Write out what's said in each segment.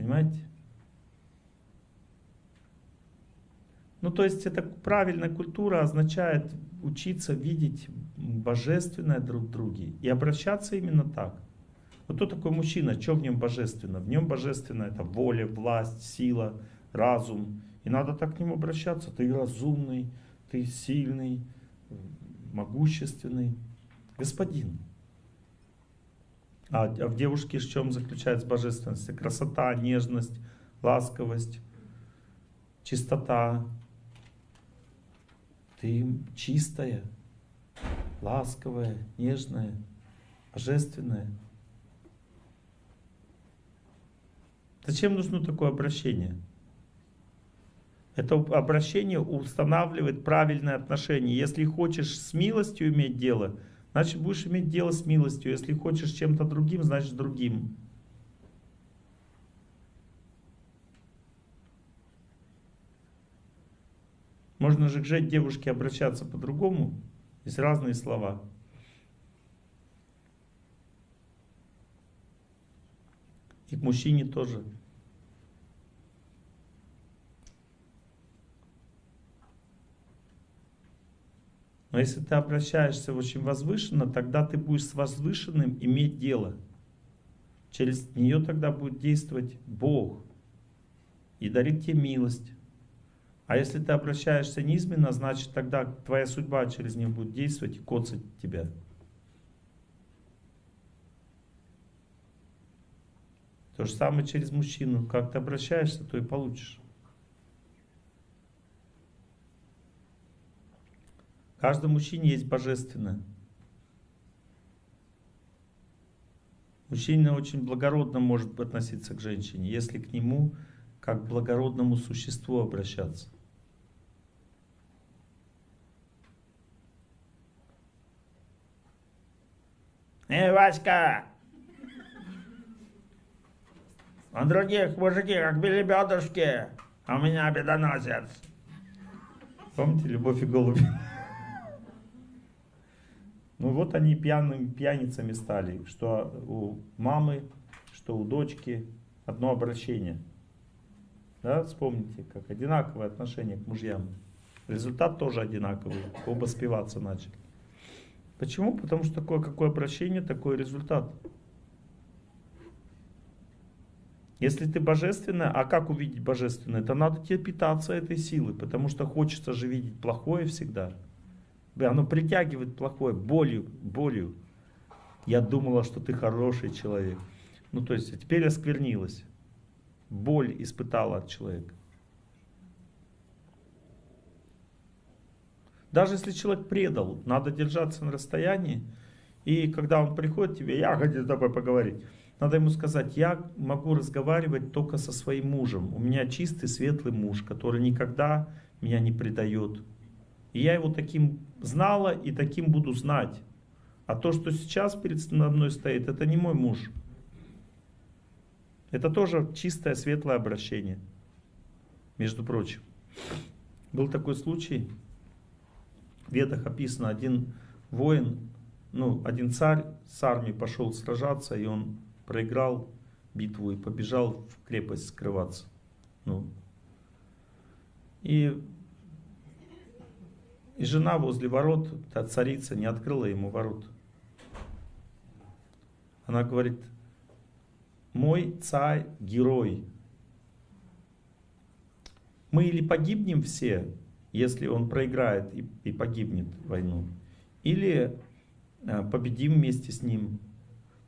Понимаете? Ну, то есть, это правильная культура означает учиться видеть божественное друг в друге и обращаться именно так. Вот кто такой мужчина, что в нем божественно? В нем божественно это воля, власть, сила, разум. И надо так к нему обращаться. Ты разумный, ты сильный, могущественный. Господин. А, а в девушке в чем заключается божественность? Красота, нежность, ласковость, чистота. Ты чистая, ласковая, нежная, божественная. Зачем нужно такое обращение? Это обращение устанавливает правильное отношение. Если хочешь с милостью иметь дело, значит будешь иметь дело с милостью. Если хочешь чем-то другим, значит другим. Можно же к девушке обращаться по-другому. Есть разные слова. И к мужчине тоже. Но если ты обращаешься очень возвышенно, тогда ты будешь с возвышенным иметь дело. Через нее тогда будет действовать Бог и дарит тебе милость. А если ты обращаешься низменно, значит тогда твоя судьба через нее будет действовать и коцать тебя. То же самое через мужчину. Как ты обращаешься, то и получишь. В каждом мужчине есть божественное. Мужчина очень благородно может относиться к женщине, если к нему как к благородному существу обращаться. Эй, Васька! А других мужики, как белебедушки, а у меня бедоносец. Помните «Любовь и голуби»? Ну вот они пьяными пьяницами стали, что у мамы, что у дочки одно обращение. Да, вспомните, как одинаковое отношение к мужьям. Результат тоже одинаковый, оба спиваться начали. Почему? Потому что такое какое обращение, такой результат. Если ты божественная, а как увидеть божественное? Это надо тебе питаться этой силой, потому что хочется же видеть плохое всегда. Оно притягивает плохое, болью, болью. Я думала, что ты хороший человек. Ну, то есть, теперь осквернилась. Боль испытала от человека. Даже если человек предал, надо держаться на расстоянии. И когда он приходит к тебе, я хочу с тобой поговорить. Надо ему сказать, я могу разговаривать только со своим мужем. У меня чистый, светлый муж, который никогда меня не предает. И я его таким знала и таким буду знать. А то, что сейчас перед мной стоит, это не мой муж. Это тоже чистое, светлое обращение. Между прочим. Был такой случай, в Ведах описано, один воин, ну, один царь с армией пошел сражаться, и он проиграл битву и побежал в крепость скрываться. Ну, и и жена возле ворот, та царица, не открыла ему ворот. Она говорит, мой царь герой. Мы или погибнем все, если он проиграет и, и погибнет войну, или э, победим вместе с ним.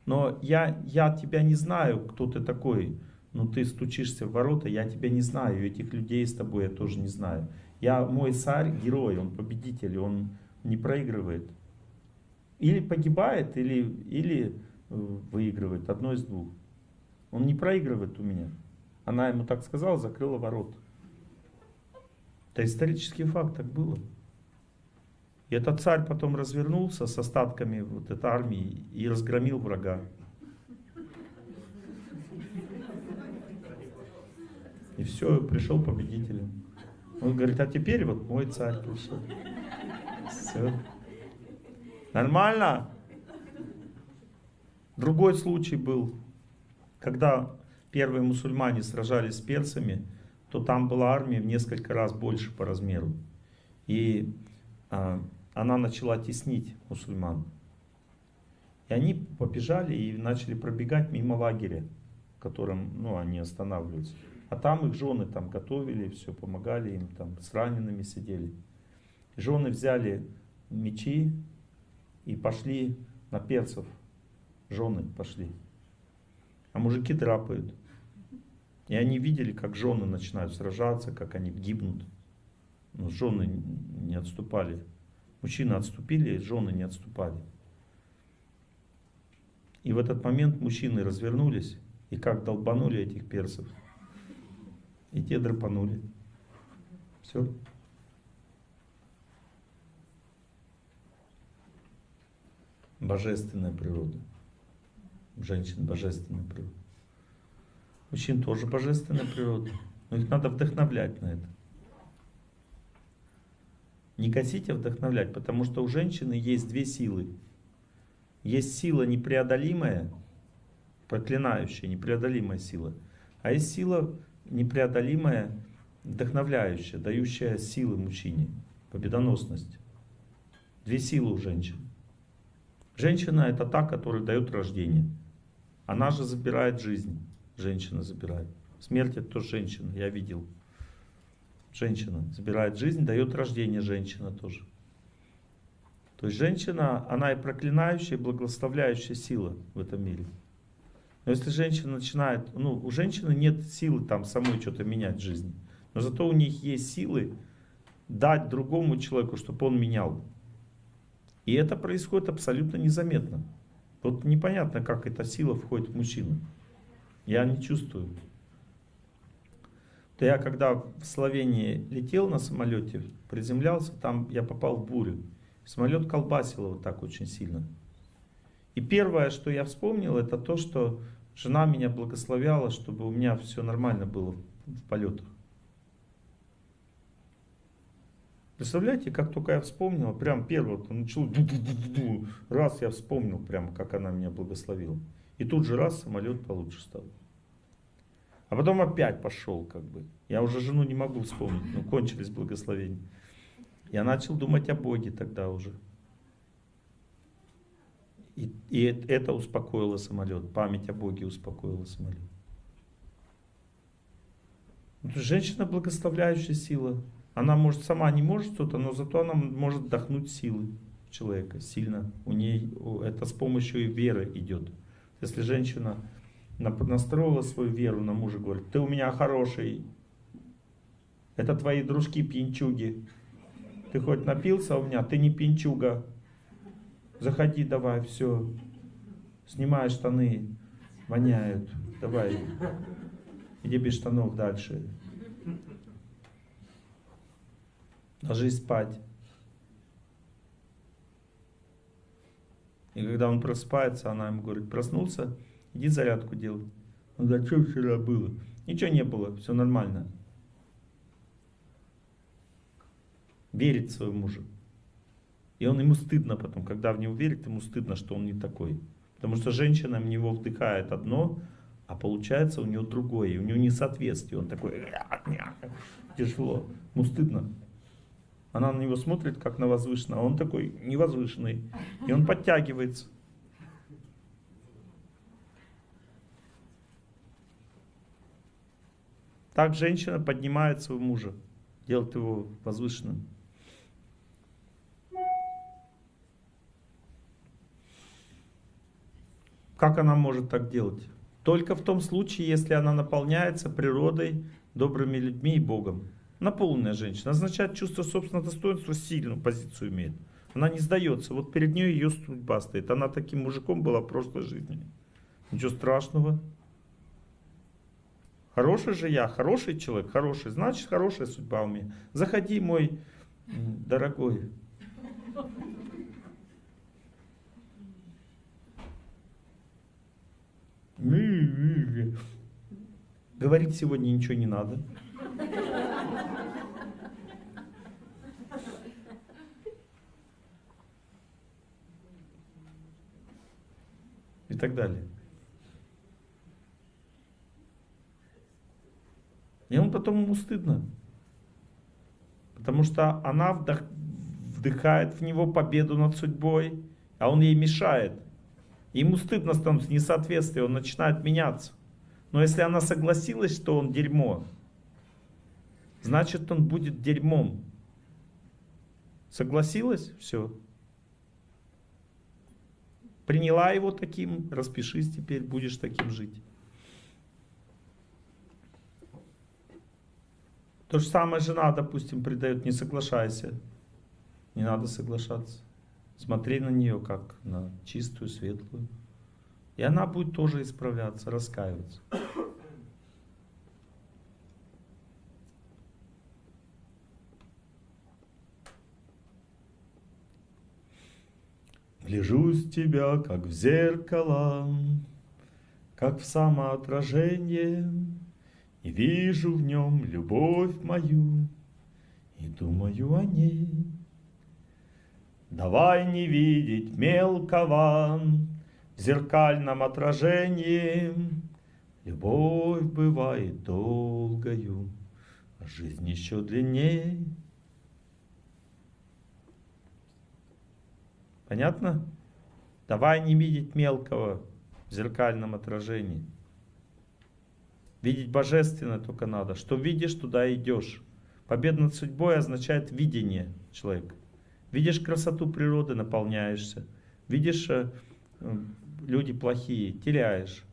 Но я, я тебя не знаю, кто ты такой, но ты стучишься в ворота, я тебя не знаю, этих людей с тобой я тоже не знаю. Я, мой царь герой, он победитель, он не проигрывает. Или погибает, или, или э, выигрывает, одно из двух. Он не проигрывает у меня. Она ему так сказала, закрыла ворот. Это исторический факт, так было. И этот царь потом развернулся с остатками вот этой армии и разгромил врага. И все, пришел победителем. Он говорит, а теперь вот мой царь пришел. Все. Нормально? Другой случай был, когда первые мусульмане сражались с персами, то там была армия в несколько раз больше по размеру. И а, она начала теснить мусульман. И они побежали и начали пробегать мимо лагеря, в котором ну, они останавливаются. А там их жены там готовили, все, помогали им, там с ранеными сидели. Жены взяли мечи и пошли на перцев. Жены пошли. А мужики драпают. И они видели, как жены начинают сражаться, как они гибнут. Но жены не отступали. Мужчины отступили, жены не отступали. И в этот момент мужчины развернулись и как долбанули этих персов. И те драпанули. Все. Божественная природа. Женщин божественная природа. Мужчин тоже божественная природа. Но их надо вдохновлять на это. Не косить, а вдохновлять, потому что у женщины есть две силы. Есть сила непреодолимая, проклинающая, непреодолимая сила. А есть сила непреодолимая, вдохновляющая, дающая силы мужчине, победоносность. Две силы у женщин. Женщина это та, которая дает рождение. Она же забирает жизнь. Женщина забирает. Смерть это тоже женщина, я видел. Женщина забирает жизнь, дает рождение женщина тоже. То есть женщина, она и проклинающая, и благословляющая сила в этом мире. Но если женщина начинает, ну, у женщины нет силы там самой что-то менять в жизни. Но зато у них есть силы дать другому человеку, чтобы он менял. И это происходит абсолютно незаметно. Вот непонятно, как эта сила входит в мужчину. Я не чувствую. То я когда в Словении летел на самолете, приземлялся, там я попал в бурю. Самолет колбасило вот так очень сильно. И первое, что я вспомнил, это то, что жена меня благословляла, чтобы у меня все нормально было в полетах. Представляете, как только я вспомнил, прям первое, вот начал, ду -ду -ду раз я вспомнил, прям как она меня благословила. И тут же раз самолет получше стал. А потом опять пошел, как бы. Я уже жену не могу вспомнить, ну кончились благословения. Я начал думать о Боге тогда уже. И, и это успокоило самолет, память о Боге успокоила самолет. Это женщина благословляющая сила. Она может сама не может что-то, но зато она может вдохнуть силы человека сильно. У ней это с помощью веры идет. Если женщина настроила свою веру на мужа, говорит, ты у меня хороший, это твои дружки пьянчуги. Ты хоть напился у меня, ты не пьянчуга. Заходи давай, все. Снимай штаны, воняют. Давай, иди без штанов дальше. Ложись спать. И когда он просыпается, она ему говорит, проснулся, иди зарядку делай. Он говорит, что вчера было? Ничего не было, все нормально. Верит своему мужу. И он ему стыдно потом, когда в него верит, ему стыдно, что он не такой. Потому что женщина в него вдыхает одно, а получается у него другое, и у него несоответствие. Он такой, тяжело, ему стыдно. Она на него смотрит, как на возвышенного, а он такой невозвышенный. И он подтягивается. Так женщина поднимает своего мужа, делает его возвышенным. Как она может так делать? Только в том случае, если она наполняется природой, добрыми людьми и Богом. Наполненная женщина означает чувство собственного достоинства, сильную позицию имеет. Она не сдается. Вот перед ней ее судьба стоит. Она таким мужиком была в прошлой жизни. Ничего страшного. Хороший же я, хороший человек, хороший. Значит, хорошая судьба у меня. Заходи, мой дорогой. Говорить сегодня ничего не надо. И так далее. И он потом ему стыдно. Потому что она вдох, вдыхает в него победу над судьбой, а он ей мешает. Ему стыдно становится несоответствие, он начинает меняться. Но если она согласилась, что он дерьмо, значит он будет дерьмом. Согласилась? Все. Приняла его таким, распишись теперь, будешь таким жить. То же самое жена, допустим, предает, не соглашайся. Не надо соглашаться. Смотри на нее как на чистую, светлую. И она будет тоже исправляться, раскаиваться. Гляжусь тебя, как в зеркало, как в самоотражение, И вижу в нем любовь мою, и думаю о ней. Давай не видеть мелкого в зеркальном отражении, Любовь бывает долгою, а жизнь еще длиннее. Понятно? Давай не видеть мелкого в зеркальном отражении. Видеть божественное только надо. Что видишь, туда идешь. Победа над судьбой означает видение человека. Видишь красоту природы, наполняешься. Видишь, э, люди плохие, теряешь.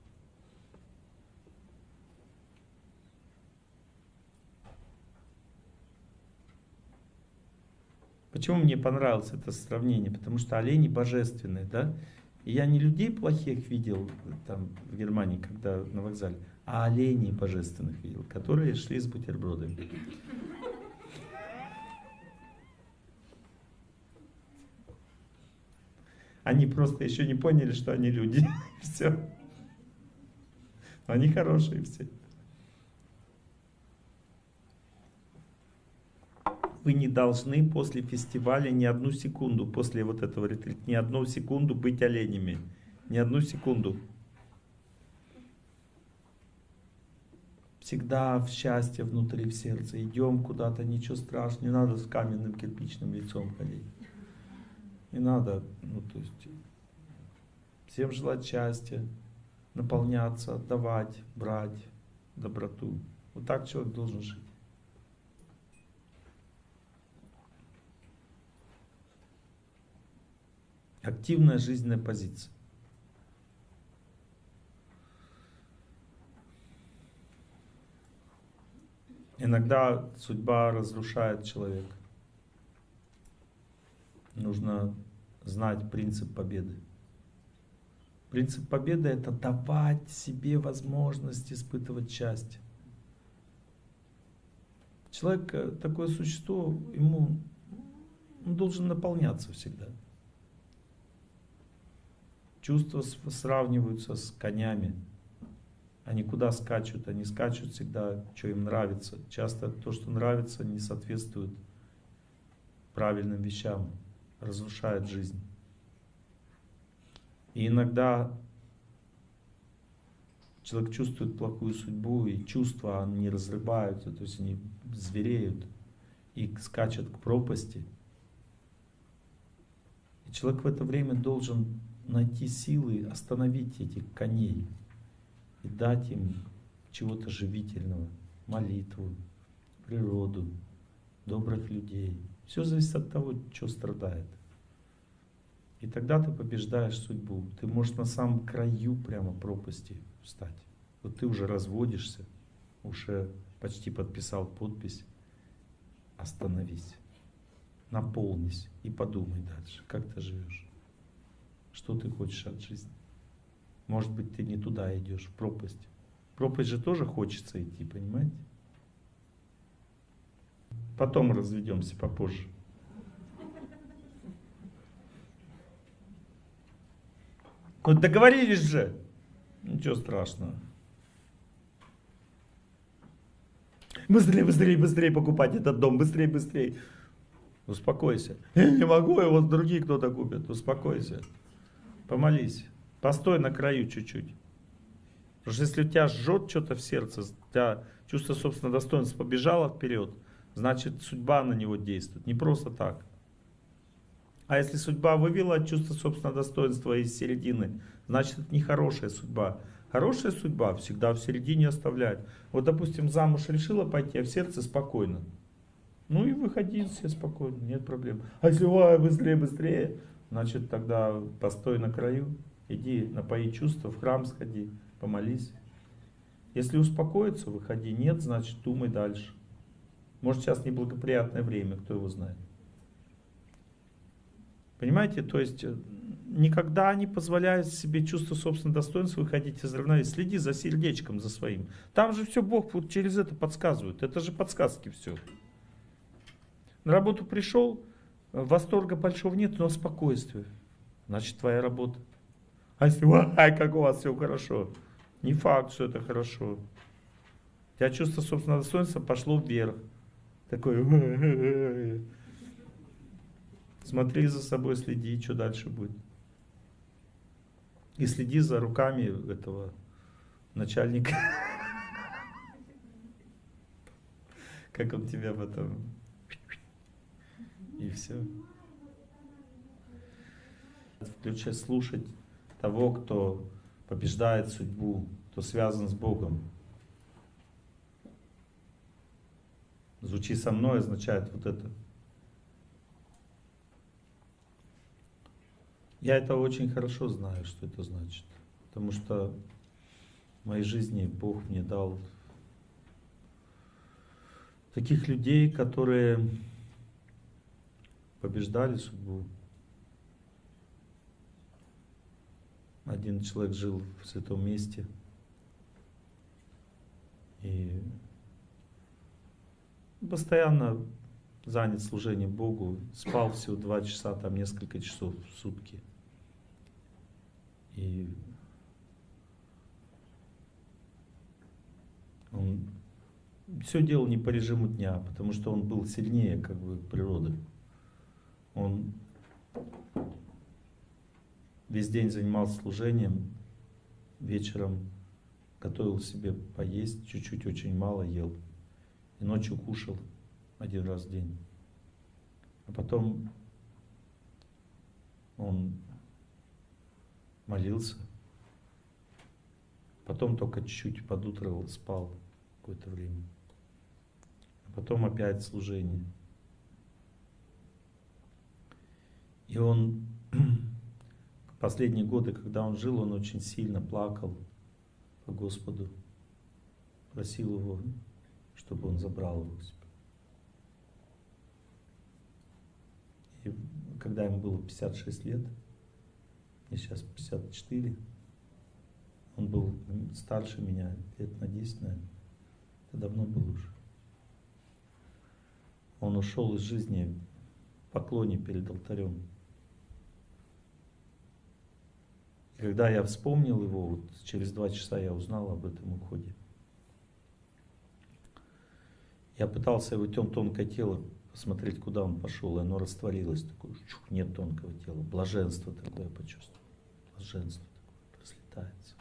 Почему мне понравилось это сравнение? Потому что олени божественные, да? И я не людей плохих видел там в Германии, когда на вокзале, а оленей божественных видел, которые шли с бутербродами. Они просто еще не поняли, что они люди. Все. Они хорошие все. вы не должны после фестиваля ни одну секунду, после вот этого ретрита, ни одну секунду быть оленями. Ни одну секунду. Всегда в счастье внутри, в сердце. Идем куда-то, ничего страшного. Не надо с каменным кирпичным лицом ходить. Не надо, ну то есть, всем желать счастья, наполняться, отдавать, брать доброту. Вот так человек должен жить. Активная жизненная позиция. Иногда судьба разрушает человека. Нужно знать принцип победы. Принцип победы это давать себе возможность испытывать счастье. Человек э, такое существо, ему он должен наполняться всегда. Чувства сравниваются с конями. Они куда скачут? Они скачут всегда, что им нравится. Часто то, что нравится, не соответствует правильным вещам, разрушает жизнь. И иногда человек чувствует плохую судьбу, и чувства они разрываются, то есть они звереют и скачут к пропасти. И человек в это время должен найти силы остановить этих коней и дать им чего-то живительного, молитву, природу, добрых людей. Все зависит от того, что страдает. И тогда ты побеждаешь судьбу. Ты можешь на самом краю прямо пропасти встать. Вот ты уже разводишься, уже почти подписал подпись. Остановись, наполнись и подумай дальше, как ты живешь. Что ты хочешь от жизни? Может быть, ты не туда идешь, в пропасть. В пропасть же тоже хочется идти, понимаете? Потом разведемся попозже. Ну договорились же. Ничего страшного. Быстрее, быстрее, быстрее покупать этот дом. Быстрее, быстрее. Успокойся. Я не могу, его другие кто-то купит. Успокойся. Помолись. Постой на краю чуть-чуть. Потому что если у тебя жжет что-то в сердце, у тебя чувство собственного достоинства побежало вперед, значит судьба на него действует. Не просто так. А если судьба вывела чувство собственного достоинства из середины, значит это не хорошая судьба. Хорошая судьба всегда в середине оставляет. Вот, допустим, замуж решила пойти, а в сердце спокойно. Ну и выходи все спокойно, нет проблем. А если ой, быстрее, быстрее, значит тогда постой на краю, иди напои чувства, в храм сходи, помолись. Если успокоиться, выходи. Нет, значит думай дальше. Может сейчас неблагоприятное время, кто его знает. Понимаете, то есть э, никогда не позволяет себе чувство собственного достоинства выходить из равновесия. Следи за сердечком, за своим. Там же все Бог вот через это подсказывает. Это же подсказки все. На работу пришел, восторга большого нет, но спокойствие. Значит, твоя работа. А если, ай, как у вас все хорошо. Не факт, что это хорошо. У тебя чувство собственного достоинства пошло вверх. Такое. Смотри за собой, следи, что дальше будет. И следи за руками этого начальника. Как он тебя в этом... И все. Включай слушать того, кто побеждает судьбу, кто связан с Богом. Звучи со мной означает вот это. Я это очень хорошо знаю, что это значит. Потому что в моей жизни Бог мне дал таких людей, которые побеждали судьбу. Один человек жил в святом месте и постоянно занят служением Богу, спал всего два часа, там несколько часов в сутки. И он все делал не по режиму дня, потому что он был сильнее как бы природы. Он весь день занимался служением, вечером готовил себе поесть, чуть-чуть очень мало ел, и ночью кушал один раз в день. А потом он молился, потом только чуть-чуть под утро спал какое-то время, а потом опять служение. И он последние годы, когда он жил, он очень сильно плакал по Господу, просил его, чтобы он забрал его себе. И когда ему было 56 лет, мне сейчас 54, он был старше меня, лет на 10, наверное. Это давно был уже. Он ушел из жизни в поклоне перед алтарем. И когда я вспомнил его, вот через два часа я узнал об этом уходе. Я пытался его тонкое тело посмотреть, куда он пошел, и оно растворилось. Такое, чух, нет тонкого тела. Блаженство такое почувствовал. Блаженство такое разлетается.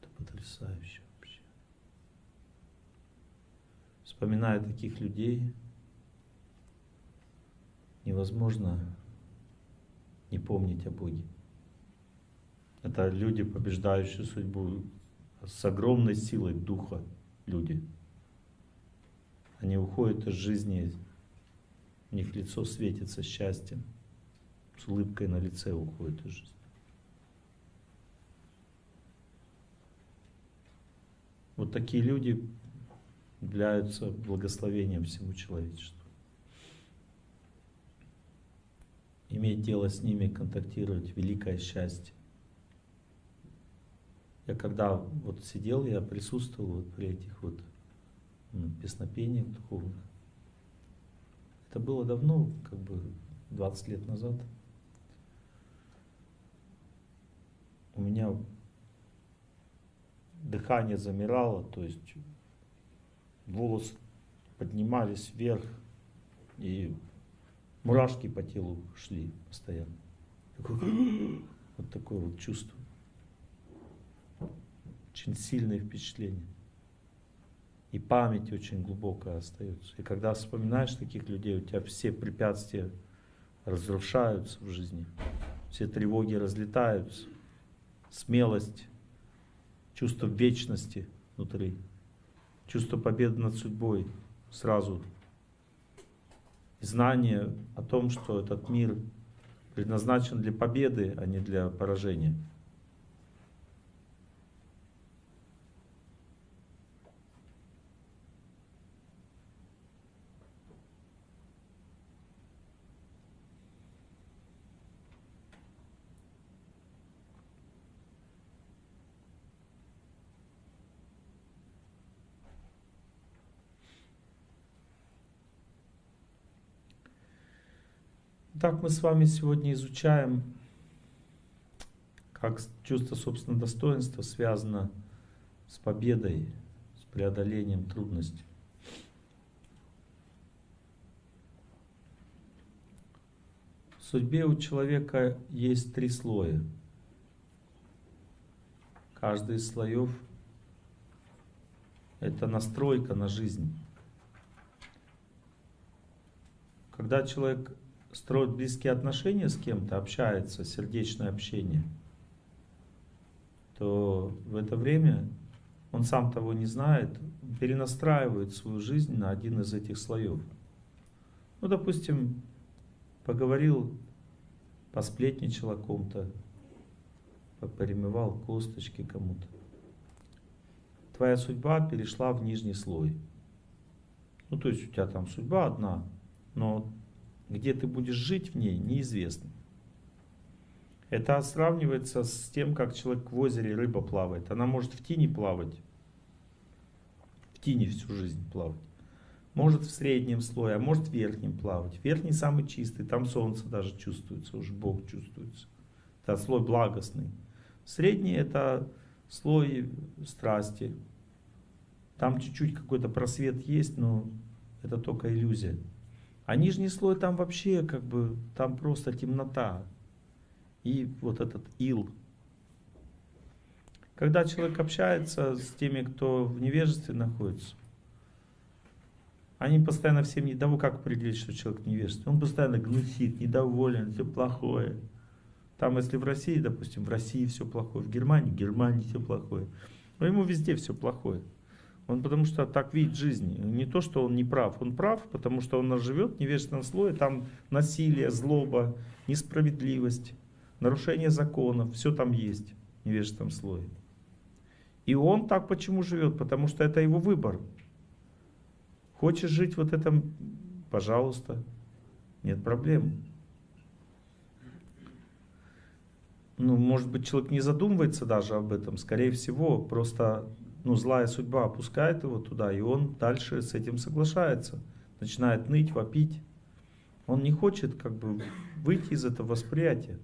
Это потрясающе вообще. Вспоминая таких людей, невозможно не помнить о Боге. Это люди, побеждающие судьбу с огромной силой духа люди. Они уходят из жизни, у них лицо светится счастьем, с улыбкой на лице уходят из жизни. Вот такие люди являются благословением всему человечеству. иметь дело с ними, контактировать, великое счастье. Я когда вот сидел, я присутствовал вот при этих вот песнопениях духовных. Это было давно, как бы 20 лет назад. У меня дыхание замирало, то есть волосы поднимались вверх, и Мурашки по телу шли постоянно. Такое, вот такое вот чувство. Очень сильные впечатления. И память очень глубокая остается. И когда вспоминаешь таких людей, у тебя все препятствия разрушаются в жизни. Все тревоги разлетаются. Смелость, чувство вечности внутри, чувство победы над судьбой сразу. знание о том, что этот мир предназначен для победы, а не для поражения. Так мы с вами сегодня изучаем, как чувство собственного достоинства связано с победой, с преодолением трудностей. В судьбе у человека есть три слоя. Каждый из слоев – это настройка на жизнь. Когда человек строит близкие отношения с кем-то, общается, сердечное общение, то в это время он сам того не знает, перенастраивает свою жизнь на один из этих слоев. Ну, допустим, поговорил, посплетничал о ком-то, поперемывал косточки кому-то. Твоя судьба перешла в нижний слой. Ну, то есть у тебя там судьба одна, но где ты будешь жить в ней, неизвестно. Это сравнивается с тем, как человек в озере рыба плавает. Она может в тени плавать, в тени всю жизнь плавать. Может в среднем слое, а может в верхнем плавать. Верхний самый чистый, там солнце даже чувствуется, уже Бог чувствуется. Это слой благостный. Средний это слой страсти. Там чуть-чуть какой-то просвет есть, но это только иллюзия. А нижний слой там вообще как бы, там просто темнота. И вот этот ил. Когда человек общается с теми, кто в невежестве находится, они постоянно всем недовольны. Как определить, что человек в невежестве? Он постоянно глухит, недоволен, все плохое. Там, если в России, допустим, в России все плохое, в Германии, в Германии все плохое. Но ему везде все плохое. Он потому что так видит жизнь. Не то, что он не прав. Он прав, потому что он живет в невежественном слое. Там насилие, злоба, несправедливость, нарушение законов. Все там есть в невежественном слое. И он так почему живет? Потому что это его выбор. Хочешь жить вот этом, пожалуйста, нет проблем. Ну, может быть, человек не задумывается даже об этом. Скорее всего, просто ну, злая судьба опускает его туда, и он дальше с этим соглашается. Начинает ныть, вопить. Он не хочет как бы выйти из этого восприятия.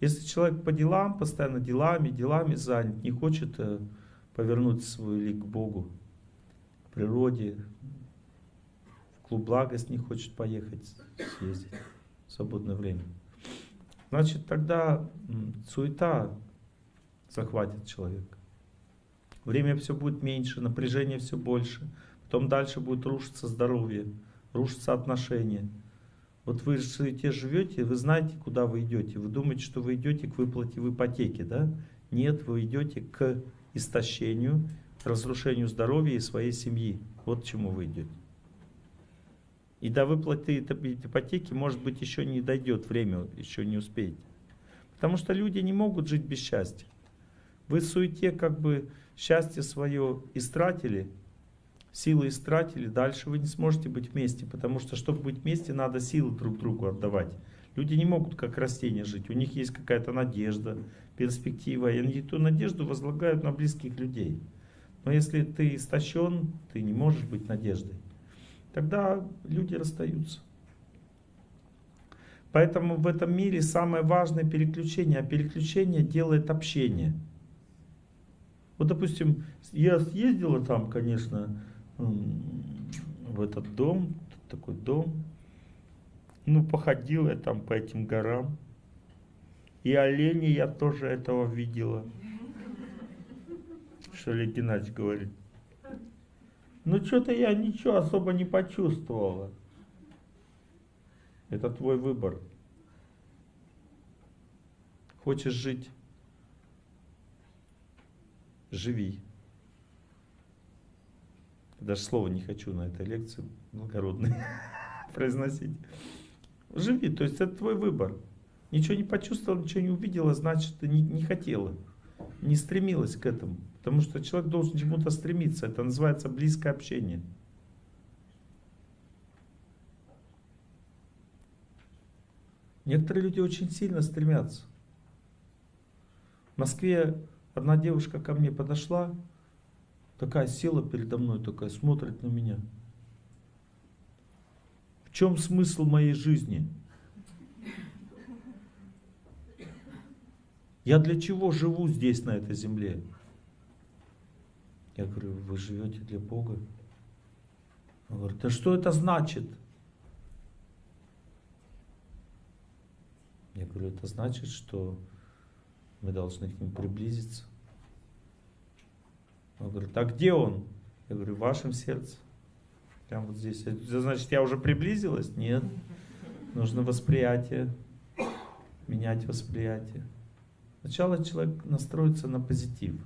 Если человек по делам, постоянно делами, делами занят, не хочет э, повернуть свой лик к Богу, к природе, в клуб благость не хочет поехать, съездить в свободное время, значит тогда суета захватит человека. Время все будет меньше, напряжение все больше. Потом дальше будет рушиться здоровье, рушиться отношения. Вот вы живете, живете, вы знаете, куда вы идете. Вы думаете, что вы идете к выплате в ипотеке, да? Нет, вы идете к истощению, разрушению здоровья и своей семьи. Вот к чему вы идете. И до выплаты ипотеки, может быть, еще не дойдет время, еще не успеете. Потому что люди не могут жить без счастья. Вы в суете как бы счастье свое истратили, силы истратили, дальше вы не сможете быть вместе, потому что, чтобы быть вместе, надо силы друг другу отдавать. Люди не могут как растения жить, у них есть какая-то надежда, перспектива, и они эту надежду возлагают на близких людей. Но если ты истощен, ты не можешь быть надеждой. Тогда люди расстаются. Поэтому в этом мире самое важное переключение, а переключение делает общение – вот, допустим, я съездила там, конечно, в этот дом, такой дом. Ну, походила я там по этим горам. И оленей я тоже этого видела. Что Олег Геннадьевич говорит. Ну что-то я ничего особо не почувствовала. Это твой выбор. Хочешь жить? Живи. Даже слова не хочу на этой лекции благородной произносить. Живи, то есть это твой выбор. Ничего не почувствовала, ничего не увидела, значит, ты не, не хотела, не стремилась к этому. Потому что человек должен чему-то стремиться. Это называется близкое общение. Некоторые люди очень сильно стремятся. В Москве одна девушка ко мне подошла, такая села передо мной, такая смотрит на меня. В чем смысл моей жизни? Я для чего живу здесь, на этой земле? Я говорю, вы живете для Бога? Он говорит, да что это значит? Я говорю, это значит, что мы должны к нему приблизиться. Он говорит, а где он? Я говорю, в вашем сердце. Прямо вот здесь. Значит, я уже приблизилась? Нет. Нужно восприятие. Менять восприятие. Сначала человек настроится на позитив.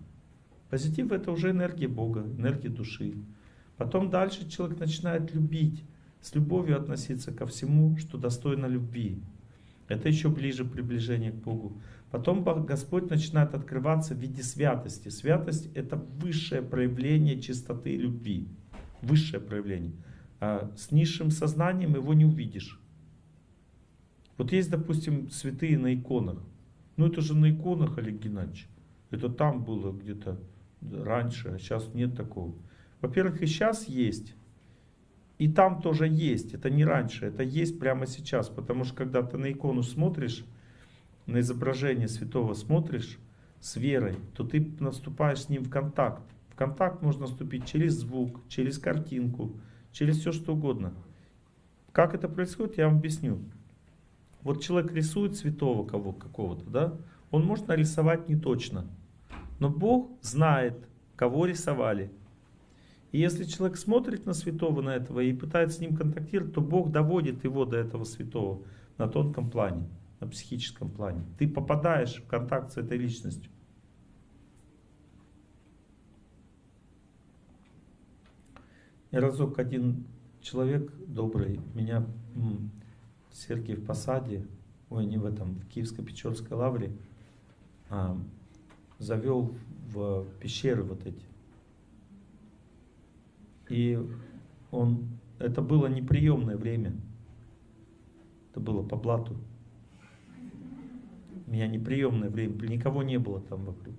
Позитив это уже энергия Бога, энергия души. Потом дальше человек начинает любить, с любовью относиться ко всему, что достойно любви. Это еще ближе приближение к Богу. Потом Господь начинает открываться в виде святости. Святость это высшее проявление чистоты и любви. Высшее проявление. А с низшим сознанием его не увидишь. Вот есть, допустим, святые на иконах. Ну это же на иконах, Олег Геннадьевич. Это там было где-то раньше, а сейчас нет такого. Во-первых, и сейчас есть. И там тоже есть. Это не раньше, это есть прямо сейчас. Потому что когда ты на икону смотришь, на изображение святого смотришь с верой, то ты наступаешь с ним в контакт. В контакт можно вступить через звук, через картинку, через все что угодно. Как это происходит, я вам объясню. Вот человек рисует святого кого какого-то, да? Он может нарисовать не точно. Но Бог знает, кого рисовали. И если человек смотрит на святого, на этого, и пытается с ним контактировать, то Бог доводит его до этого святого на тонком плане, на психическом плане. Ты попадаешь в контакт с этой личностью. И разок один человек добрый меня в Сергиев Посаде, ой, не в этом, в Киевско-Печорской лавре, а, завел в пещеры вот эти. И он, это было неприемное время. Это было по блату. У меня неприемное время, никого не было там вокруг.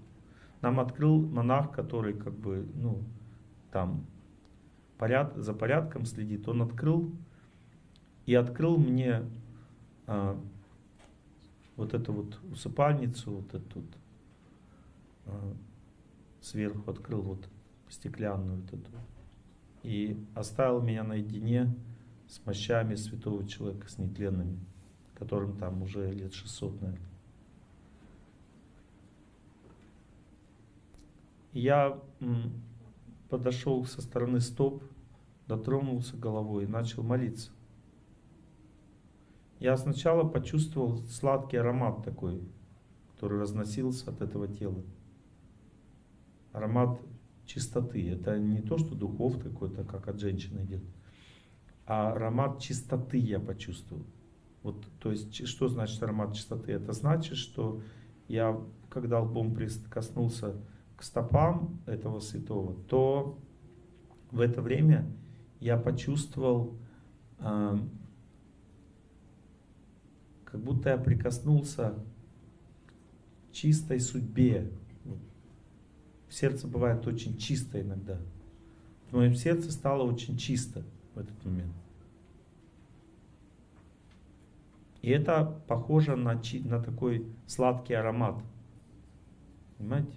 Нам открыл монах, который как бы, ну, там поряд, за порядком следит. Он открыл и открыл мне а, вот эту вот усыпальницу, вот эту вот, а, сверху открыл вот стеклянную вот эту и оставил меня наедине с мощами святого человека, с нетленными, которым там уже лет 600, наверное. Я подошел со стороны стоп, дотронулся головой и начал молиться. Я сначала почувствовал сладкий аромат такой, который разносился от этого тела. Аромат чистоты. Это не то, что духов какой-то, как от женщины идет, а аромат чистоты я почувствовал. Вот, то есть, что значит аромат чистоты? Это значит, что я, когда лбом прикоснулся к стопам этого святого, то в это время я почувствовал, э, как будто я прикоснулся к чистой судьбе сердце бывает очень чисто иногда. В моем сердце стало очень чисто в этот момент. И это похоже на, на такой сладкий аромат. Понимаете?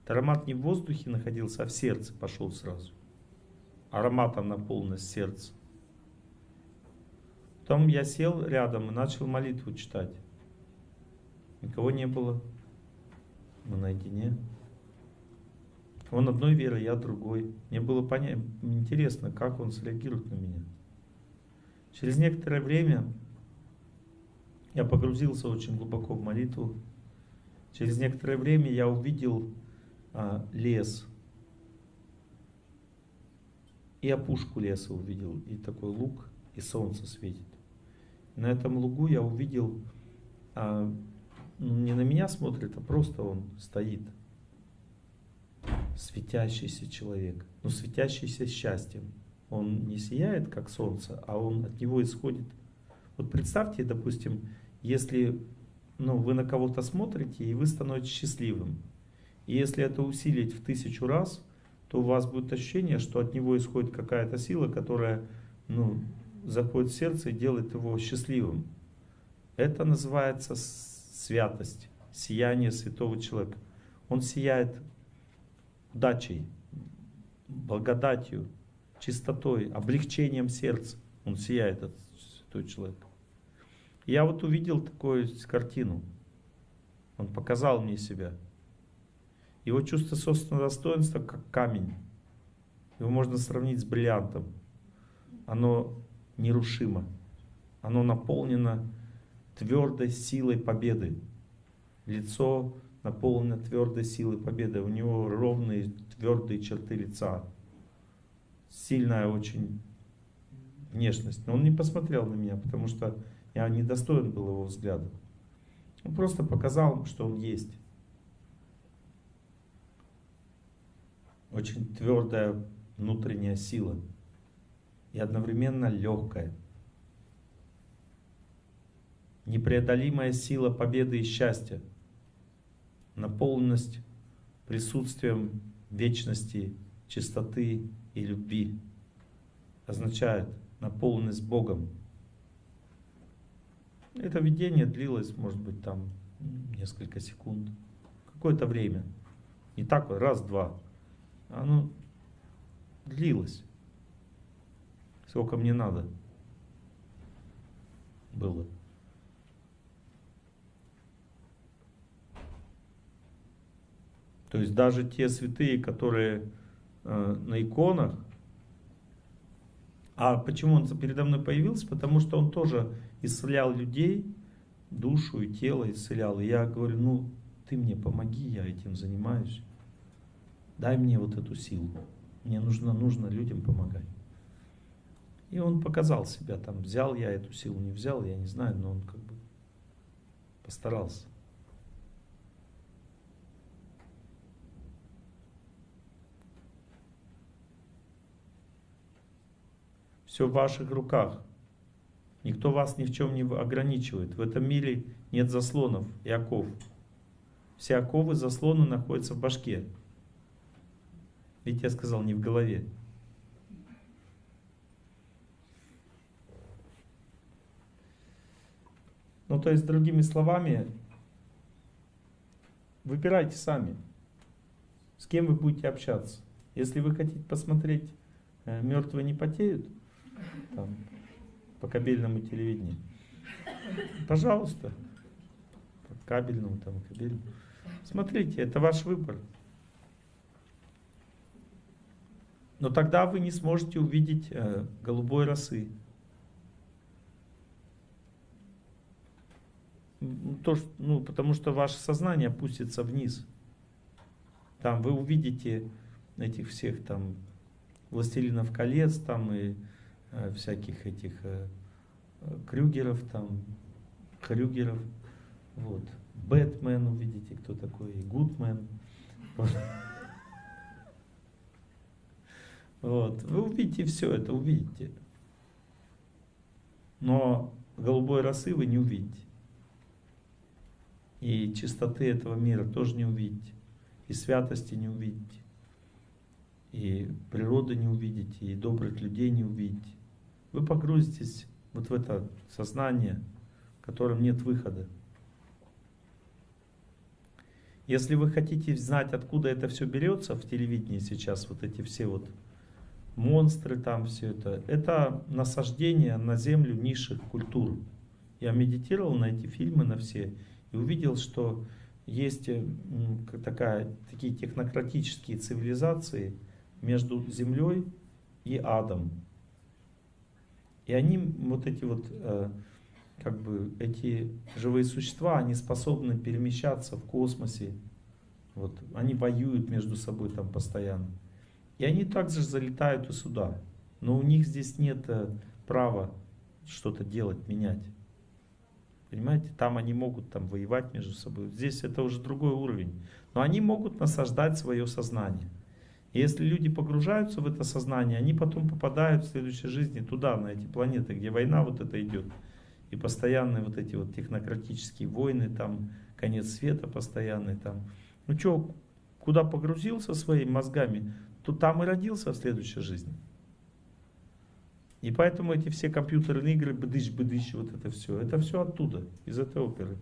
Этот аромат не в воздухе находился, а в сердце пошел сразу. Ароматом наполнено сердце. Потом я сел рядом и начал молитву читать. Никого не было. Мы наедине. Он одной веры, я другой. Мне было понять, интересно, как он среагирует на меня. Через некоторое время я погрузился очень глубоко в молитву. Через некоторое время я увидел а, лес. И опушку леса увидел, и такой луг, и солнце светит. На этом лугу я увидел, а, ну, не на меня смотрит, а просто он стоит. Светящийся человек, но светящийся счастьем. Он не сияет, как солнце, а он от него исходит. Вот представьте, допустим, если ну, вы на кого-то смотрите, и вы становитесь счастливым. И если это усилить в тысячу раз, то у вас будет ощущение, что от него исходит какая-то сила, которая ну, заходит в сердце и делает его счастливым. Это называется святость, сияние святого человека. Он сияет удачей, благодатью, чистотой, облегчением сердца. Он сияет, этот святой человек. Я вот увидел такую картину. Он показал мне себя. Его чувство собственного достоинства как камень. Его можно сравнить с бриллиантом. Оно нерушимо. Оно наполнено твердой силой победы. Лицо наполнено твердой силой победы. У него ровные твердые черты лица. Сильная очень внешность. Но он не посмотрел на меня, потому что я не достоин был его взгляда. Он просто показал, что он есть. Очень твердая внутренняя сила. И одновременно легкая. Непреодолимая сила победы и счастья. Наполненность присутствием вечности, чистоты и любви означает наполненность Богом. Это видение длилось, может быть, там несколько секунд, какое-то время. Не так вот, раз-два. Оно длилось. Сколько мне надо было. То есть даже те святые, которые э, на иконах, а почему он передо мной появился? Потому что он тоже исцелял людей, душу и тело исцелял. И я говорю, ну, ты мне помоги, я этим занимаюсь. Дай мне вот эту силу. Мне нужно, нужно людям помогать. И он показал себя там, взял я эту силу, не взял, я не знаю, но он как бы постарался. Все в ваших руках. Никто вас ни в чем не ограничивает. В этом мире нет заслонов и оков. Все оковы, заслоны находятся в башке. Ведь я сказал, не в голове. Ну, то есть, другими словами, выбирайте сами, с кем вы будете общаться. Если вы хотите посмотреть э, «Мертвые не потеют», там, по кабельному телевидению. Пожалуйста. По кабельному, там, кабельному. Смотрите, это ваш выбор. Но тогда вы не сможете увидеть э, голубой росы. То, ну, потому что ваше сознание опустится вниз. Там вы увидите этих всех там властелинов колец там и всяких этих э, Крюгеров, там, Хрюгеров, вот. Бэтмен увидите, кто такой, и Гудмен. Вот. Вы увидите все это, увидите. Но голубой росы вы не увидите. И чистоты этого мира тоже не увидите. И святости не увидите. И природы не увидите, и добрых людей не увидите вы погрузитесь вот в это сознание, в котором нет выхода. Если вы хотите знать, откуда это все берется в телевидении сейчас, вот эти все вот монстры там, все это, это насаждение на землю низших культур. Я медитировал на эти фильмы, на все, и увидел, что есть э, такая, такие технократические цивилизации между землей и адом. И они, вот эти вот, э, как бы, эти живые существа, они способны перемещаться в космосе. Вот, они воюют между собой там постоянно. И они также залетают и сюда. Но у них здесь нет э, права что-то делать, менять. Понимаете, там они могут там воевать между собой. Здесь это уже другой уровень. Но они могут насаждать свое сознание. И если люди погружаются в это сознание, они потом попадают в следующей жизни туда, на эти планеты, где война вот это идет. И постоянные вот эти вот технократические войны, там конец света постоянный там. Ну что, куда погрузился своими мозгами, то там и родился в следующей жизни. И поэтому эти все компьютерные игры, быдыщ-быдыщ, вот это все, это все оттуда, из этой оперы.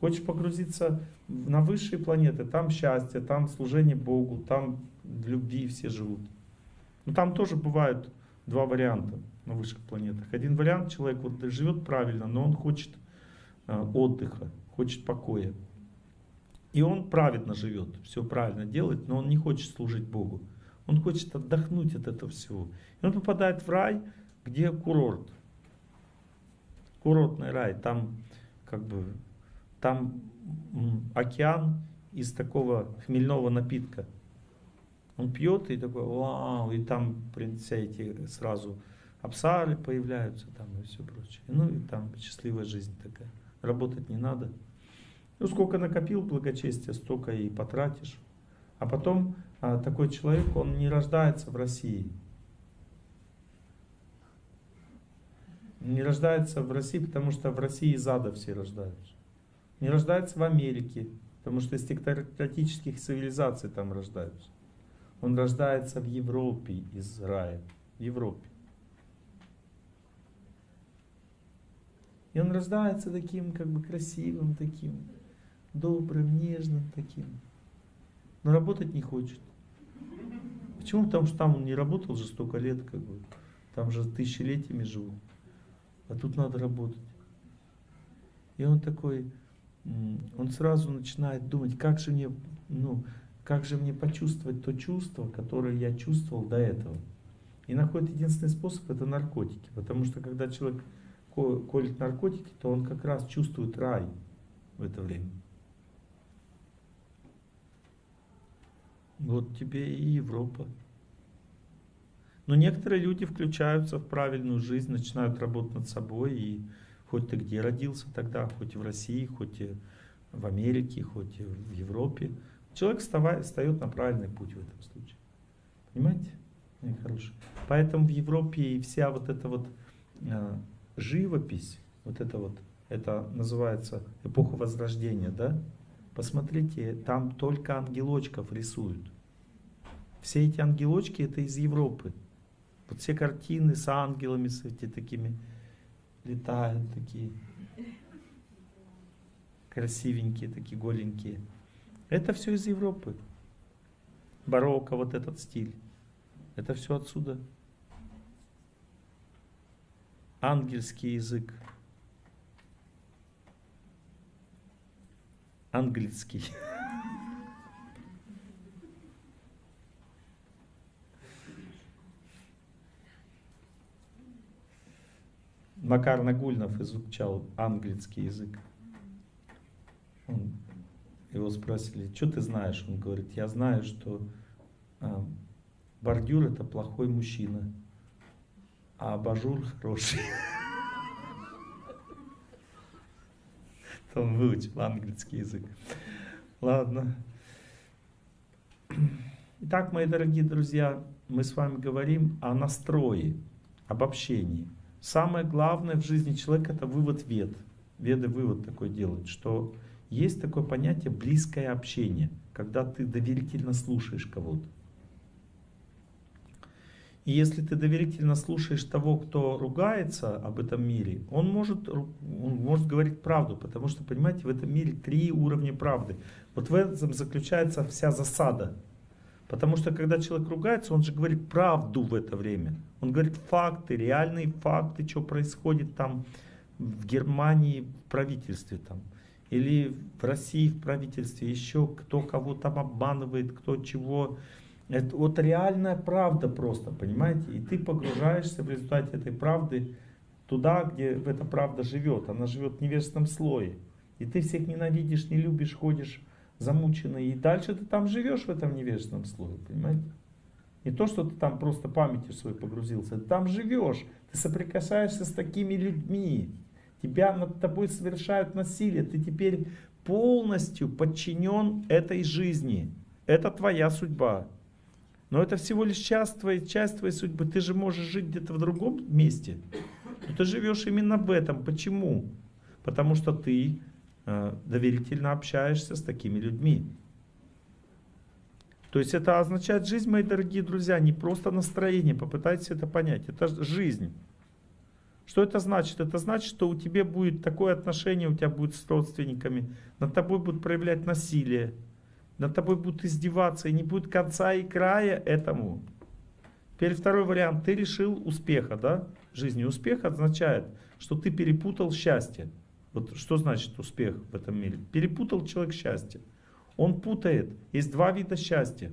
Хочешь погрузиться на высшие планеты, там счастье, там служение Богу, там в любви все живут. Но там тоже бывают два варианта на высших планетах. Один вариант, человек вот живет правильно, но он хочет э, отдыха, хочет покоя. И он праведно живет, все правильно делает, но он не хочет служить Богу. Он хочет отдохнуть от этого всего. И он попадает в рай, где курорт. Курортный рай. Там как бы там океан из такого хмельного напитка. Он пьет и такой, вау, и там все эти сразу абсары появляются там и все прочее. Ну и там счастливая жизнь такая. Работать не надо. Ну сколько накопил благочестия, столько и потратишь. А потом а, такой человек, он не рождается в России. Не рождается в России, потому что в России из ада все рождаются. Не рождается в Америке, потому что из тектократических цивилизаций там рождаются. Он рождается в Европе из рая. В Европе. И он рождается таким, как бы красивым, таким, добрым, нежным таким. Но работать не хочет. Почему? Потому что там он не работал уже столько лет, как бы. Там же тысячелетиями живут. А тут надо работать. И он такой, он сразу начинает думать, как же мне, ну, как же мне почувствовать то чувство, которое я чувствовал до этого. И находит единственный способ, это наркотики. Потому что когда человек колет наркотики, то он как раз чувствует рай в это время. Вот тебе и Европа. Но некоторые люди включаются в правильную жизнь, начинают работать над собой. И хоть ты где родился тогда, хоть в России, хоть и в Америке, хоть и в Европе, человек вставает, встает на правильный путь в этом случае. Понимаете? Мои хорошие. Поэтому в Европе и вся вот эта вот э, живопись, вот это вот, это называется эпоха Возрождения, да? Посмотрите, там только ангелочков рисуют. Все эти ангелочки это из Европы. Вот все картины с ангелами, с эти такими летают такие красивенькие, такие голенькие. Это все из Европы. Барокко, вот этот стиль. Это все отсюда. Ангельский язык. Английский. Макар Нагульнов изучал английский язык. Он, его спросили, что ты знаешь? Он говорит, я знаю, что а, бордюр это плохой мужчина, а абажур хороший. Он выучил английский язык. Ладно. Итак, мои дорогие друзья, мы с вами говорим о настрое, об общении. Самое главное в жизни человека это вывод вед. Веды вывод такой делают, что есть такое понятие близкое общение, когда ты доверительно слушаешь кого-то. И если ты доверительно слушаешь того, кто ругается об этом мире, он может, он может говорить правду, потому что, понимаете, в этом мире три уровня правды. Вот в этом заключается вся засада. Потому что когда человек ругается, он же говорит правду в это время. Он говорит факты, реальные факты, что происходит там в Германии, в правительстве там. или в России, в правительстве, еще кто кого там обманывает, кто чего. Это вот реальная правда просто, понимаете? И ты погружаешься в результате этой правды туда, где эта правда живет. Она живет в невежественном слое. И ты всех ненавидишь, не любишь, ходишь замученный. И дальше ты там живешь в этом невежественном слое, понимаете? Не то, что ты там просто памятью своей погрузился, ты там живешь, ты соприкасаешься с такими людьми, тебя над тобой совершают насилие, ты теперь полностью подчинен этой жизни. Это твоя судьба. Но это всего лишь часть твоей, часть твоей судьбы. Ты же можешь жить где-то в другом месте. Но ты живешь именно в этом. Почему? Потому что ты доверительно общаешься с такими людьми. То есть это означает жизнь, мои дорогие друзья, не просто настроение. Попытайтесь это понять. Это жизнь. Что это значит? Это значит, что у тебя будет такое отношение, у тебя будет с родственниками, над тобой будут проявлять насилие, над тобой будут издеваться, и не будет конца и края этому. Теперь второй вариант. Ты решил успеха, да? Жизни успех означает, что ты перепутал счастье. Вот что значит успех в этом мире? Перепутал человек счастье. Он путает. Есть два вида счастья.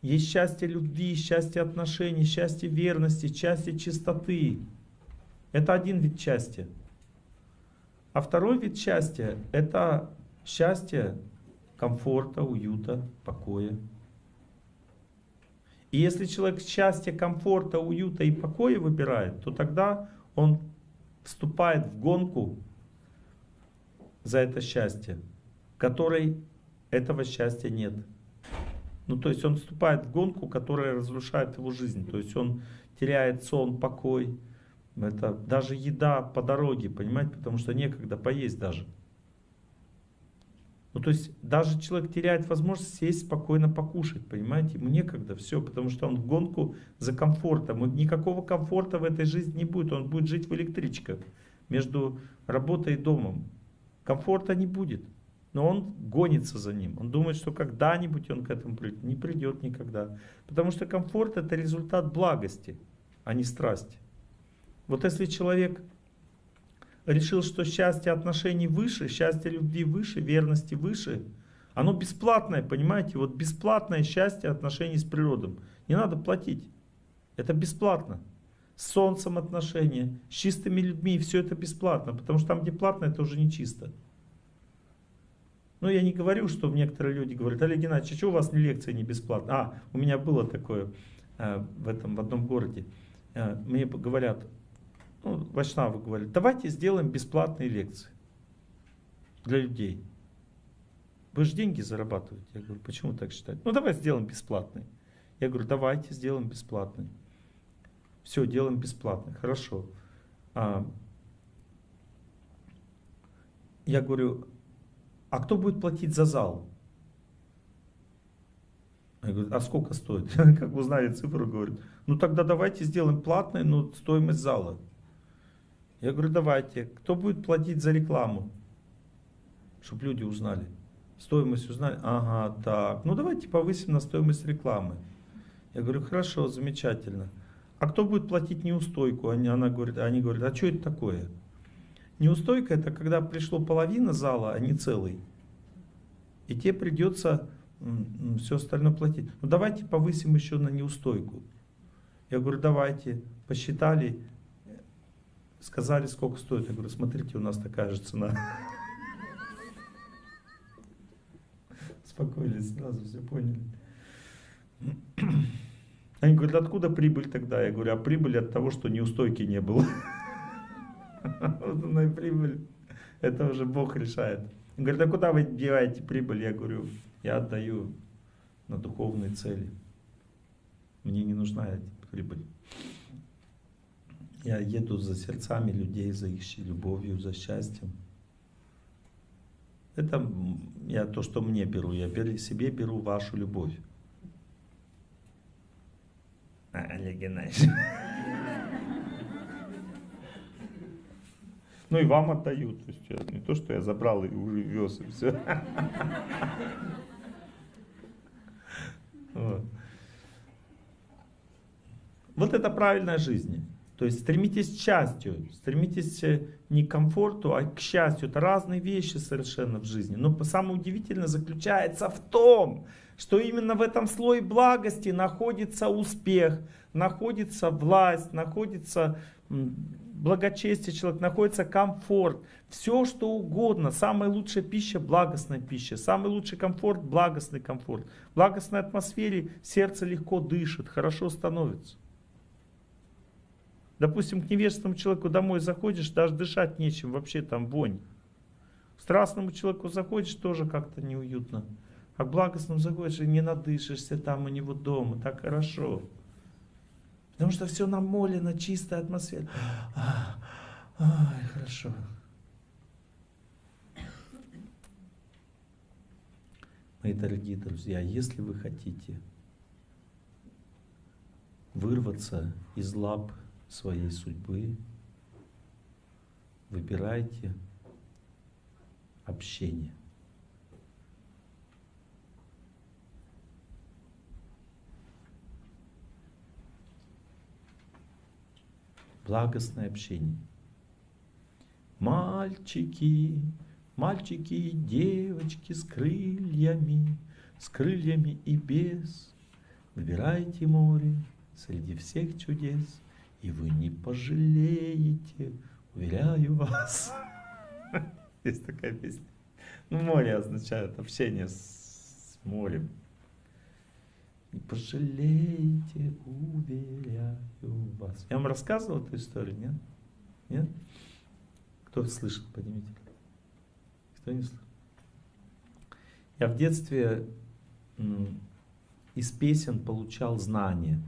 Есть счастье любви, счастье отношений, счастье верности, счастье чистоты. Это один вид счастья. А второй вид счастья – это счастье комфорта, уюта, покоя. И если человек счастье, комфорта, уюта и покоя выбирает, то тогда он вступает в гонку за это счастье, которой этого счастья нет. Ну, то есть он вступает в гонку, которая разрушает его жизнь. То есть он теряет сон, покой. Это даже еда по дороге, понимаете, потому что некогда поесть даже. Ну, то есть даже человек теряет возможность сесть спокойно покушать, понимаете, ему некогда, все, потому что он в гонку за комфортом. Никакого комфорта в этой жизни не будет, он будет жить в электричках между работой и домом. Комфорта не будет. Но он гонится за ним. Он думает, что когда-нибудь он к этому придет. Не придет никогда. Потому что комфорт это результат благости, а не страсти. Вот если человек решил, что счастье отношений выше, счастье любви выше, верности выше, оно бесплатное, понимаете? Вот бесплатное счастье отношений с природой. Не надо платить. Это бесплатно. С солнцем отношения, с чистыми людьми, все это бесплатно. Потому что там, где платно, это уже не чисто. Ну, я не говорю, что некоторые люди говорят, Олег Геннадьевич, а что у вас не лекция не бесплатная? А, у меня было такое э, в, этом, в одном городе. Э, мне говорят, ну, Вайшнавы говорят, давайте сделаем бесплатные лекции для людей. Вы же деньги зарабатываете. Я говорю, почему так считаете? Ну, давай сделаем бесплатные. Я говорю, давайте сделаем бесплатные. Все, делаем бесплатно. Хорошо. А, я говорю, а кто будет платить за зал? Я говорю, а сколько стоит? Как узнали цифру, говорит, ну тогда давайте сделаем платное, но стоимость зала. Я говорю, давайте. Кто будет платить за рекламу? Чтобы люди узнали. Стоимость узнали? Ага, так. Ну давайте повысим на стоимость рекламы. Я говорю, хорошо, замечательно. А кто будет платить неустойку? Они, она говорит, они говорят, а что это такое? Неустойка это когда пришло половина зала, а не целый. И тебе придется все остальное платить. Ну давайте повысим еще на неустойку. Я говорю, давайте. Посчитали, сказали, сколько стоит. Я говорю, смотрите, у нас такая же цена. Спокойно, сразу все поняли. Они говорят, откуда прибыль тогда? Я говорю, а прибыль от того, что неустойки не было. Вот она и прибыль. Это уже Бог решает. Он говорит, а куда вы деваете прибыль? Я говорю, я отдаю на духовные цели. Мне не нужна эта прибыль. Я еду за сердцами людей, за их любовью, за счастьем. Это я то, что мне беру. Я беру, себе беру вашу любовь. А, Олег Геннадьевич. Ну и вам отдаю. То есть я, не то, что я забрал и увез, и все. Вот. вот это правильная жизнь. То есть стремитесь к счастью, стремитесь э, не к комфорту, а к счастью. Это разные вещи совершенно в жизни. Но самое удивительное заключается в том, что именно в этом слое благости находится успех, находится власть, находится благочестие человек, находится комфорт. Все что угодно. Самая лучшая пища – благостная пища. Самый лучший комфорт – благостный комфорт. В благостной атмосфере сердце легко дышит, хорошо становится. Допустим, к невежественному человеку домой заходишь, даже дышать нечем, вообще там вонь. К страстному человеку заходишь, тоже как-то неуютно. А к благостному заходишь и не надышишься там у него дома, так хорошо. Потому что все намолено, чистая атмосфера. Ай, хорошо. Мои дорогие друзья, если вы хотите вырваться из лап своей судьбы, выбирайте общение. Благостное общение. Мальчики, мальчики и девочки с крыльями, с крыльями и без, выбирайте море среди всех чудес и вы не пожалеете, уверяю вас. Есть такая песня. Ну, море означает общение с морем. Не пожалеете, уверяю вас. Я вам рассказывал эту историю, нет? Нет? Кто слышит, поднимите. Кто не слышит? Я в детстве из песен получал знания.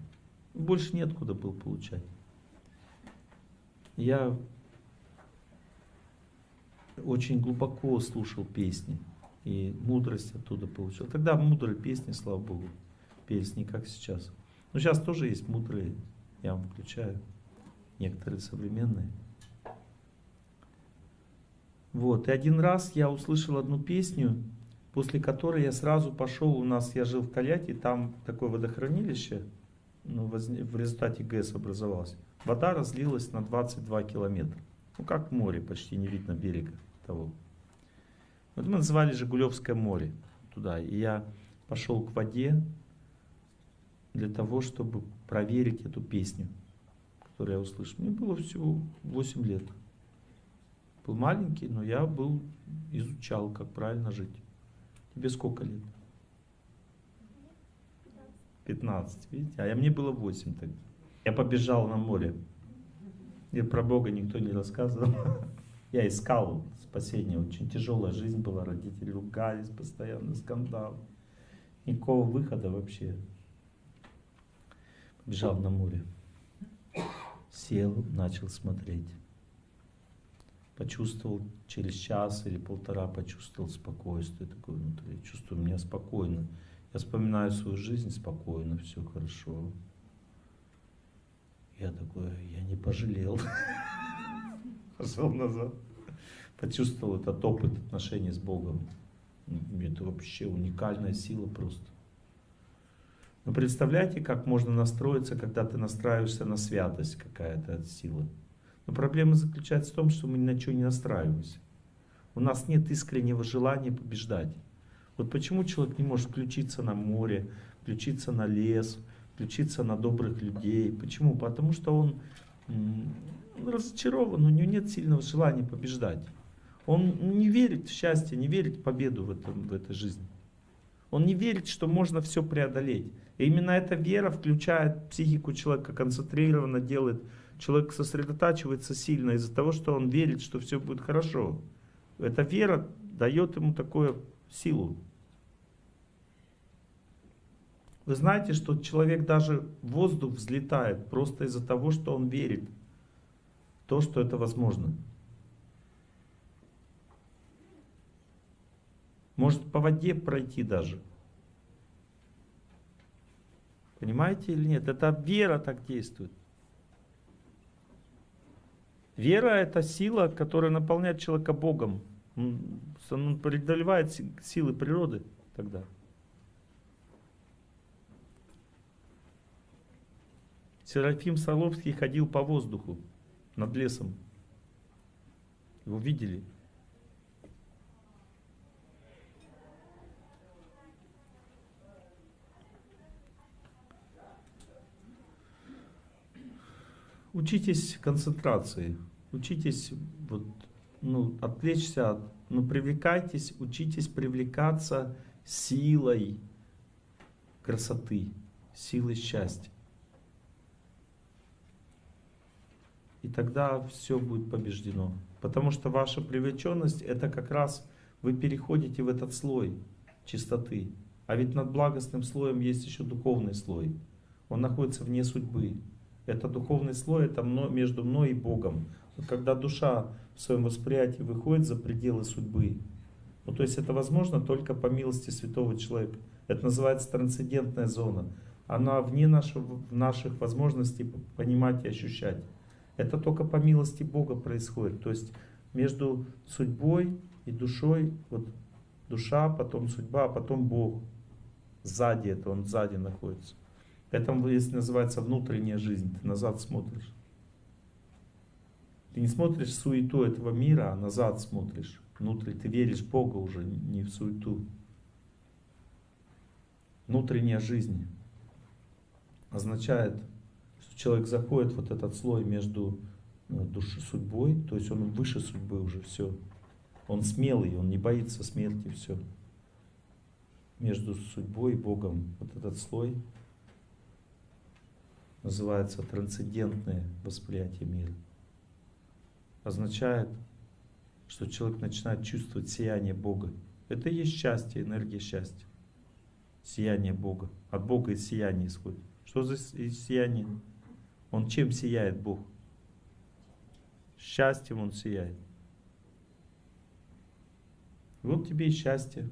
Больше неоткуда был получать я очень глубоко слушал песни и мудрость оттуда получил. Тогда мудрые песни, слава Богу, пелись не как сейчас. Но сейчас тоже есть мудрые, я вам включаю, некоторые современные. Вот, и один раз я услышал одну песню, после которой я сразу пошел, у нас, я жил в Кальяте, там такое водохранилище, в результате ГЭС образовалось вода разлилась на 22 километра. Ну, как море, почти не видно берега того. Вот мы называли Жигулевское море туда. И я пошел к воде для того, чтобы проверить эту песню, которую я услышал. Мне было всего 8 лет. Был маленький, но я был, изучал, как правильно жить. Тебе сколько лет? 15, видите? А я, мне было 8 тогда. Я побежал на море. И про Бога никто не рассказывал. Я искал спасение. Очень тяжелая жизнь была. Родители ругались постоянно, скандал. Никакого выхода вообще. Побежал на море. Сел, начал смотреть. Почувствовал через час или полтора, почувствовал спокойствие такое внутри. Чувствую меня спокойно. Я вспоминаю свою жизнь спокойно, все хорошо. Я такой, я не пожалел. Пошел назад. Почувствовал этот опыт отношений с Богом. Это вообще уникальная сила просто. Но представляете, как можно настроиться, когда ты настраиваешься на святость, какая-то сила. Но проблема заключается в том, что мы ни на что не настраиваемся. У нас нет искреннего желания побеждать. Вот почему человек не может включиться на море, включиться на лес, включиться на добрых людей. Почему? Потому что он разочарован, у него нет сильного желания побеждать. Он не верит в счастье, не верит в победу в, этом, в этой жизни. Он не верит, что можно все преодолеть. И именно эта вера включает психику человека, концентрированно делает. Человек сосредотачивается сильно из-за того, что он верит, что все будет хорошо. Эта вера дает ему такую силу. Вы знаете, что человек даже в воздух взлетает просто из-за того, что он верит в то, что это возможно. Может по воде пройти даже. Понимаете или нет? Это вера так действует. Вера это сила, которая наполняет человека Богом. Он преодолевает силы природы тогда. Серафим Саровский ходил по воздуху над лесом. Его видели? Учитесь концентрации, учитесь вот, ну, отвлечься, ну, привлекайтесь, учитесь привлекаться силой красоты, силой счастья. И тогда все будет побеждено. Потому что ваша привлеченность это как раз вы переходите в этот слой чистоты. А ведь над благостным слоем есть еще духовный слой. Он находится вне судьбы. Это духовный слой, это между мной и Богом. Вот когда душа в своем восприятии выходит за пределы судьбы, ну то есть это возможно только по милости святого человека. Это называется трансцендентная зона. Она вне нашего, наших возможностей понимать и ощущать. Это только по милости Бога происходит. То есть между судьбой и душой, вот душа, потом судьба, а потом Бог. Сзади это, он сзади находится. Это если называется внутренняя жизнь, ты назад смотришь. Ты не смотришь суету этого мира, а назад смотришь. Внутрь ты веришь Бога уже, не в суету. Внутренняя жизнь означает, человек заходит вот этот слой между ну, душой, судьбой, то есть он выше судьбы уже, все. Он смелый, он не боится смерти, все. Между судьбой и Богом вот этот слой называется трансцендентное восприятие мира. Означает, что человек начинает чувствовать сияние Бога. Это и есть счастье, энергия счастья. Сияние Бога. От Бога и сияние исходит. Что за сияние? Он чем сияет Бог? Счастьем Он сияет. Вот тебе и счастье.